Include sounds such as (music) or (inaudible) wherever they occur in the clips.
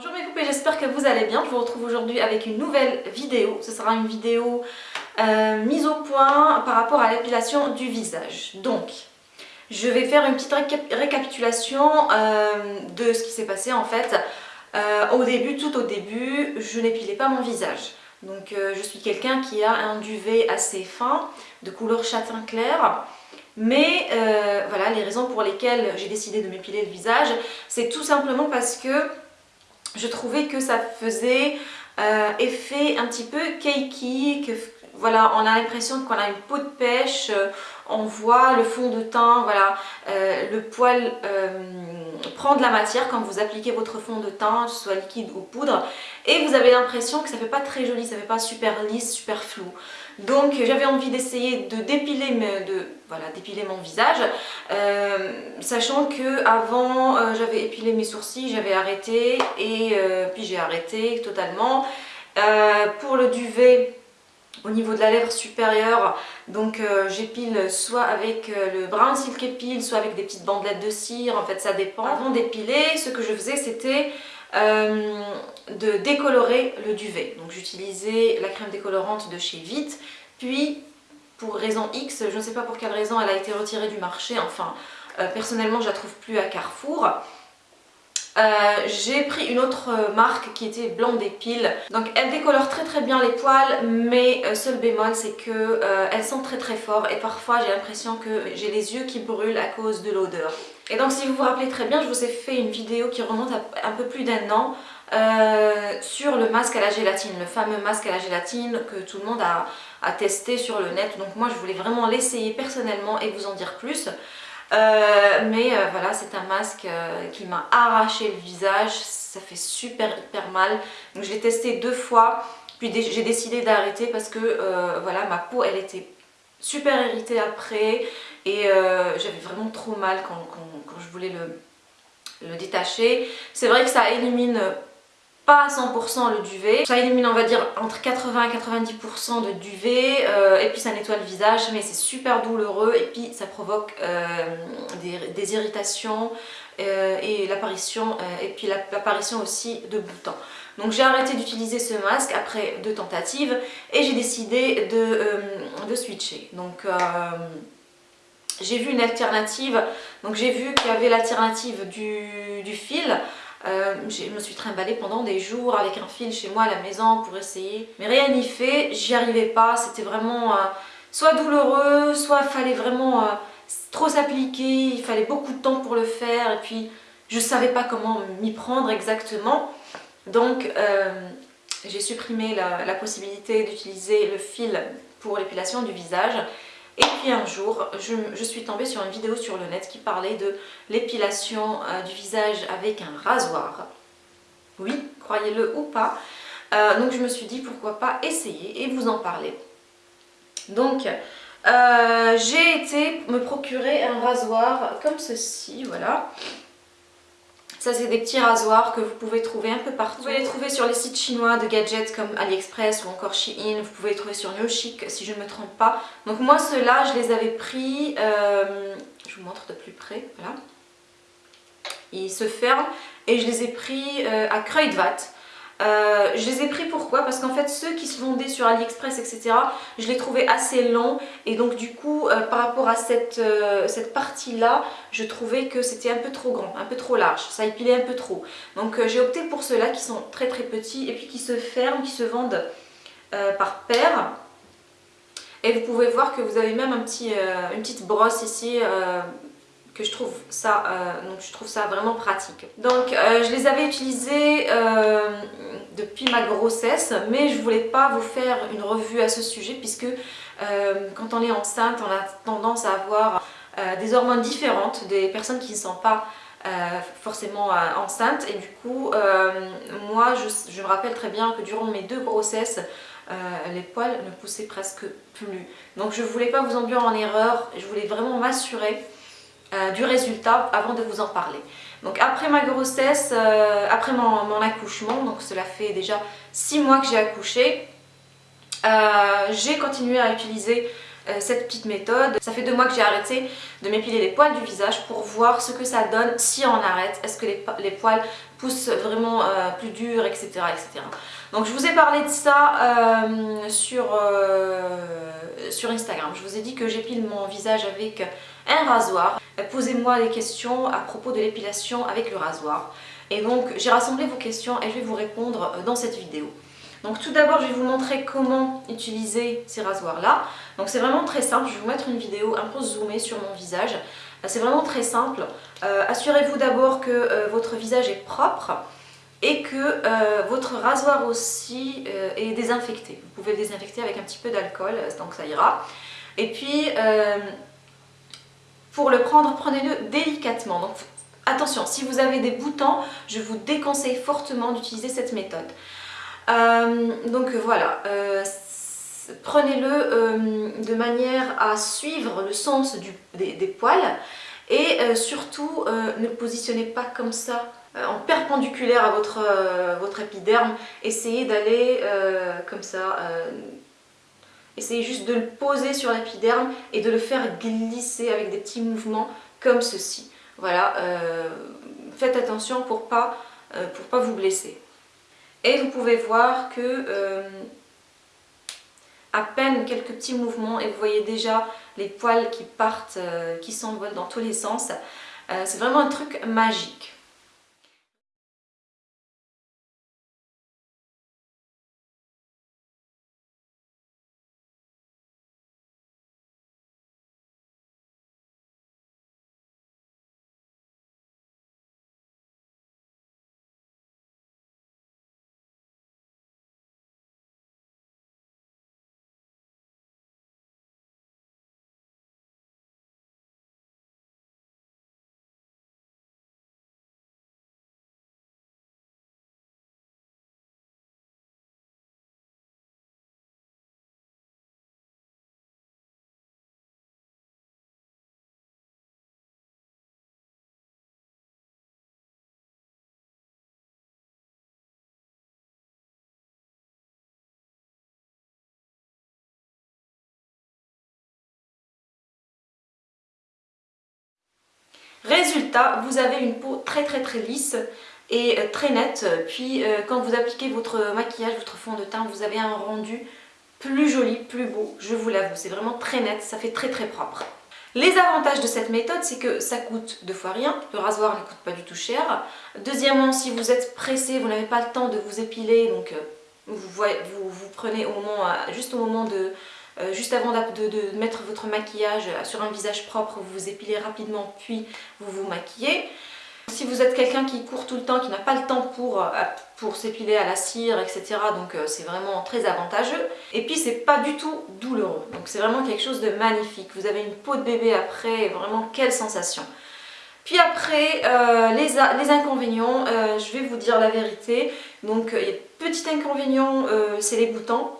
Bonjour mes poupées, j'espère que vous allez bien. Je vous retrouve aujourd'hui avec une nouvelle vidéo. Ce sera une vidéo euh, mise au point par rapport à l'épilation du visage. Donc, je vais faire une petite récapitulation euh, de ce qui s'est passé en fait. Euh, au début, tout au début, je n'épilais pas mon visage. Donc je suis quelqu'un qui a un duvet assez fin, de couleur châtain clair. Mais voilà, les raisons pour lesquelles j'ai décidé de m'épiler le visage, c'est tout simplement parce que je trouvais que ça faisait euh, effet un petit peu cakey, voilà, on a l'impression qu'on a une peau de pêche, euh, on voit le fond de teint, voilà, euh, le poil prend de la matière quand vous appliquez votre fond de teint, soit liquide ou poudre, et vous avez l'impression que ça fait pas très joli, ça fait pas super lisse, super flou. Donc j'avais envie d'essayer de dépiler, de, voilà, dépiler mon visage, euh, sachant que avant euh, j'avais épilé mes sourcils, j'avais arrêté et euh, puis j'ai arrêté totalement. pour le duvet, au niveau de la lèvre supérieure, donc j'épile soit avec le brown silk épile, soit avec des petites bandelettes de cire, en fait ça dépend. Avant d'épiler, ce que je faisais c'était euh, de décolorer le duvet. Donc j'utilisais la crème décolorante de chez Vite, puis pour raison X, je ne sais pas pour quelle raison elle a été retirée du marché, enfin euh, personnellement je la trouve plus à Carrefour. Euh, j'ai pris une autre marque qui était Blanc des piles. Donc elle décolore très très bien les poils mais seul bémol c'est que elle sent très très fort et parfois j'ai l'impression que j'ai les yeux qui brûlent à cause de l'odeur. Et donc si vous vous rappelez très bien, je vous ai fait une vidéo qui remonte à un peu plus d'un an euh, sur le masque à la gélatine, le fameux masque à la gélatine que tout le monde a, testé sur le net. Donc moi je voulais vraiment l'essayer personnellement et vous en dire plus. Euh, mais euh, voilà, c'est un masque qui m'a arraché le visage, ça fait super hyper mal. Donc je l'ai testé deux fois, puis j'ai décidé d'arrêter parce que voilà, ma peau elle était super irritée après et j'avais vraiment trop mal quand je voulais le détacher. C'est vrai que ça élimine pas à 100% le duvet. Ça élimine on va dire entre 80 et 90% de duvet euh, et puis ça nettoie le visage mais c'est super douloureux et puis ça provoque euh, des, irritations euh, et l'apparition et puis l'apparition aussi de boutons. Donc j'ai arrêté d'utiliser ce masque après deux tentatives et j'ai décidé de, de, switcher. Donc j'ai vu une alternative, donc j'ai vu qu'il y avait l'alternative du, fil. Euh, je me suis trimballée pendant des jours avec un fil chez moi à la maison pour essayer. Mais rien n'y fait, j'y arrivais pas, c'était vraiment euh, soit douloureux, soit fallait vraiment euh, trop s'appliquer, il fallait beaucoup de temps pour le faire et puis je savais pas comment m'y prendre exactement. Donc j'ai supprimé la possibilité d'utiliser le fil pour l'épilation du visage et puis un jour, je, suis tombée sur une vidéo sur le net qui parlait de l'épilation euh, du visage avec un rasoir. Oui, croyez-le ou pas. Euh, donc je me suis dit pourquoi pas essayer et vous en parler. Donc euh, j'ai été me procurer un rasoir comme ceci, voilà. Ça c'est des petits rasoirs que vous pouvez trouver un peu partout. Vous pouvez les trouver sur les sites chinois de gadgets comme AliExpress ou encore Shein. Vous pouvez les trouver sur NeoChic si je ne me trompe pas. Donc moi ceux-là je les avais pris, euh, je vous montre de plus près, voilà. Ils se ferment et je les ai pris euh, à Kruidvat. Euh, je les ai pris pourquoi? Parce qu'en fait ceux qui se vendaient sur AliExpress etc je les trouvais assez longs et donc du coup euh, par rapport à cette, euh, cette partie là je trouvais que c'était un peu trop grand, un peu trop large, ça épilait un peu trop. Donc j'ai opté pour ceux-là qui sont très très petits et puis qui se ferment, qui se vendent par paire. Et vous pouvez voir que vous avez même un petit, une petite brosse ici que je trouve ça, euh, donc je trouve ça vraiment pratique. Donc euh, je les avais utilisés euh, depuis ma grossesse, mais je voulais pas vous faire une revue à ce sujet puisque quand on est enceinte, on a tendance à avoir des hormones différentes des personnes qui ne sont pas forcément enceintes. Et du coup moi je, me rappelle très bien que durant mes deux grossesses les poils ne poussaient presque plus. Donc je voulais pas vous enduire en erreur. Je voulais vraiment m'assurer euh, du résultat avant de vous en parler. Donc après ma grossesse, euh, après mon, accouchement, donc cela fait déjà 6 mois que j'ai accouché, euh, j'ai continué à utiliser cette petite méthode. Ça fait deux mois que j'ai arrêté de m'épiler les poils du visage pour voir ce que ça donne si on arrête. Est-ce que les, poils poussent vraiment plus dur, etc., etc. Donc je vous ai parlé de ça sur, sur Instagram. Je vous ai dit que j'épile mon visage avec un rasoir. Posez-moi des questions à propos de l'épilation avec le rasoir. Et donc j'ai rassemblé vos questions et je vais vous répondre dans cette vidéo. Donc tout d'abord, je vais vous montrer comment utiliser ces rasoirs-là. Donc c'est vraiment très simple, je vais vous mettre une vidéo un peu zoomée sur mon visage. Euh, c'est vraiment très simple. Euh, assurez-vous d'abord que euh, votre visage est propre et que votre rasoir aussi est désinfecté. Vous pouvez le désinfecter avec un petit peu d'alcool, donc ça ira. Et puis, pour le prendre, prenez-le délicatement. Donc attention, si vous avez des boutons, je vous déconseille fortement d'utiliser cette méthode. Euh, donc voilà, euh, prenez-le euh, de manière à suivre le sens des, poils et surtout ne positionnez pas comme ça en perpendiculaire à votre, votre épiderme, essayez d'aller comme ça, essayez juste de le poser sur l'épiderme et de le faire glisser avec des petits mouvements comme ceci. Voilà, faites attention pour pas, pour pas vous blesser. Et vous pouvez voir que euh, à peine quelques petits mouvements et vous voyez déjà les poils qui partent, euh, qui s'envolent dans tous les sens. Euh, c'est vraiment un truc magique. Résultat, vous avez une peau très très très lisse et euh, très nette. Puis euh, quand vous appliquez votre maquillage, votre fond de teint, vous avez un rendu plus joli, plus beau, je vous l'avoue. C'est vraiment très net, ça fait très très propre. Les avantages de cette méthode, c'est que ça coûte deux fois rien. Le rasoir ne coûte pas du tout cher. Deuxièmement, si vous êtes pressé, vous n'avez pas le temps de vous épiler, donc euh, vous, vous, vous prenez au moment, juste au moment de, euh, juste avant de, mettre votre maquillage sur un visage propre, vous vous épilez rapidement puis vous vous maquillez. Si vous êtes quelqu'un qui court tout le temps, qui n'a pas le temps pour, euh, pour s'épiler à la cire, etc. Donc euh, c'est vraiment très avantageux. Et puis c'est pas du tout douloureux. Donc c'est vraiment quelque chose de magnifique. Vous avez une peau de bébé après, vraiment quelle sensation. Puis après, les, inconvénients, je vais vous dire la vérité. Donc petit inconvénient, c'est les boutons.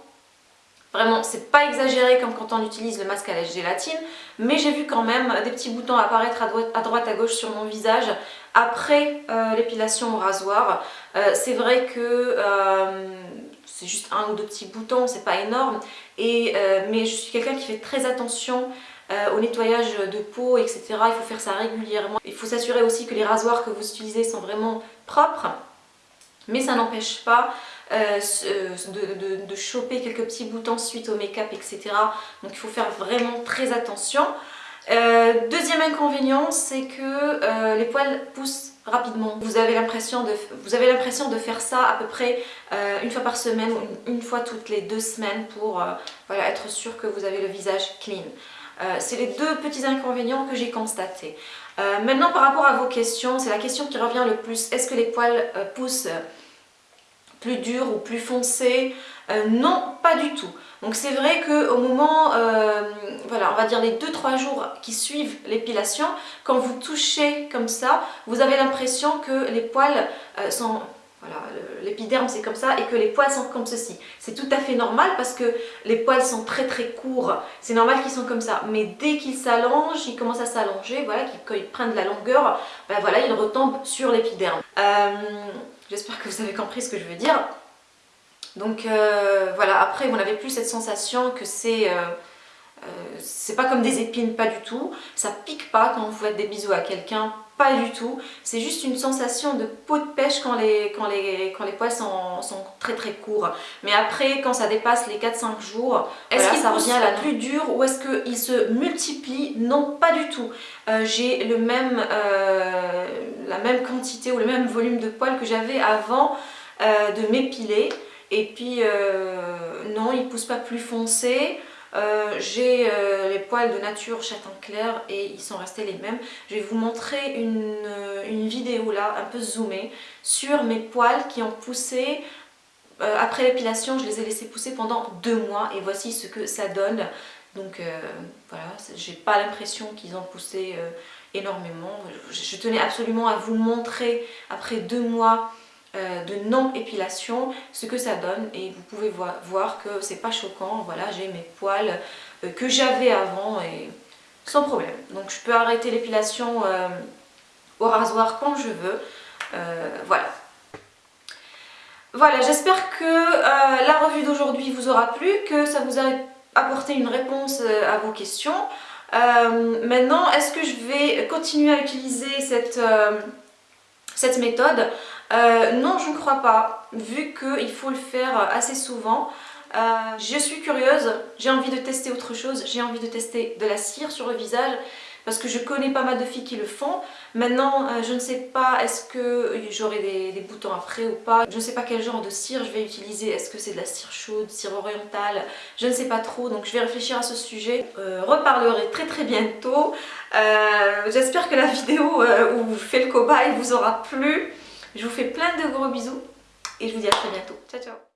Vraiment, c'est pas exagéré comme quand on utilise le masque à la gélatine, mais j'ai vu quand même des petits boutons apparaître à droite à, gauche sur mon visage après euh, l'épilation au rasoir. Euh, c'est vrai que euh, c'est juste un ou deux petits boutons, c'est pas énorme, et, mais je suis quelqu'un qui fait très attention au nettoyage de peau, etc. Il faut faire ça régulièrement. Il faut s'assurer aussi que les rasoirs que vous utilisez sont vraiment propres, mais ça n'empêche pas euh, euh, de, choper quelques petits boutons suite au make-up, etc. Donc il faut faire vraiment très attention. Euh, deuxième inconvénient, c'est que les poils poussent rapidement. Vous avez l'impression de, de faire ça à peu près une fois par semaine ou une, fois toutes les deux semaines pour voilà, être sûr que vous avez le visage clean. c'est les deux petits inconvénients que j'ai constatés. maintenant par rapport à vos questions, c'est la question qui revient le plus. Est-ce que les poils poussent plus dur ou plus foncé. Euh, non, pas du tout. Donc c'est vrai qu'au moment, euh, voilà, on va dire les 2-3 jours qui suivent l'épilation, quand vous touchez comme ça, vous avez l'impression que les poils euh, sont... Voilà, l'épiderme c'est comme ça et que les poils sont comme ceci. C'est tout à fait normal parce que les poils sont très très courts. C'est normal qu'ils sont comme ça. Mais dès qu'ils s'allongent, ils commencent à s'allonger, voilà, quand ils prennent de la longueur, ben voilà, ils retombent sur l'épiderme. J'espère que vous avez compris ce que je veux dire. Donc euh, voilà, après vous n'avez plus cette sensation que c'est euh, c'est pas comme des épines, pas du tout. Ça pique pas quand vous faites des bisous à quelqu'un, pas du tout. C'est juste une sensation de peau de pêche quand les, quand les, quand les poils sont, sont très très courts. Mais après, quand ça dépasse les 4-5 jours, est-ce qu'il revient à la plus dure ou est-ce qu'il se multiplie? Non, pas du tout. Euh, j'ai le même, euh, la même quantité ou le même volume de poils que j'avais avant euh, de m'épiler. Et puis, non, il ne pousse pas plus foncé. Euh, j'ai euh, les poils de nature châtain clair et ils sont restés les mêmes. Je vais vous montrer une, euh, vidéo là, un peu zoomée, sur mes poils qui ont poussé. après l'épilation, je les ai laissés pousser pendant deux mois et voici ce que ça donne. Donc voilà, j'ai pas l'impression qu'ils ont poussé énormément. Je tenais absolument à vous montrer après deux mois de non-épilation, ce que ça donne et vous pouvez voir, que c'est pas choquant, voilà j'ai mes poils euh, que j'avais avant et sans problème. Donc je peux arrêter l'épilation euh, au rasoir quand je veux, voilà. Voilà, j'espère que la revue d'aujourd'hui vous aura plu, que ça vous a apporté une réponse à vos questions. maintenant, est-ce que je vais continuer à utiliser cette, cette méthode? Euh, non, je ne crois pas, vu qu'il faut le faire assez souvent. Euh, je suis curieuse, j'ai envie de tester autre chose, j'ai envie de tester de la cire sur le visage parce que je connais pas mal de filles qui le font. Maintenant, euh, je ne sais pas est-ce que j'aurai des, boutons après ou pas. Je ne sais pas quel genre de cire je vais utiliser. Est-ce que c'est de la cire chaude, cire orientale? Je ne sais pas trop, donc je vais réfléchir à ce sujet. reparlerai très très bientôt. J'espère que la (laughs) vidéo où je fais le cobaye vous aura plu. Je vous fais plein de gros bisous et je vous dis à très bientôt. Ciao ciao